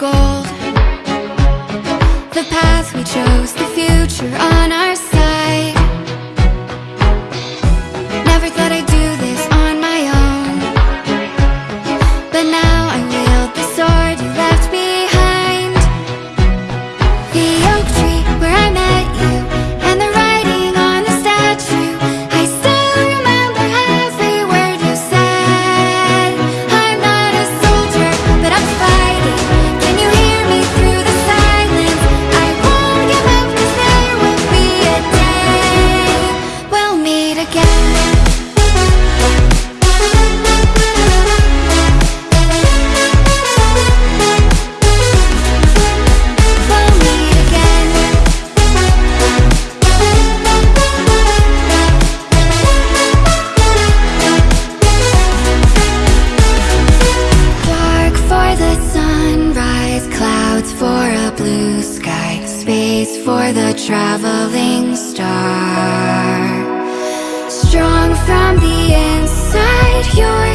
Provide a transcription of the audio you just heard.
gold. The path we chose, the future on our side. Never thought I'd do this on my own. But now is for the traveling star. Strong from the inside, you're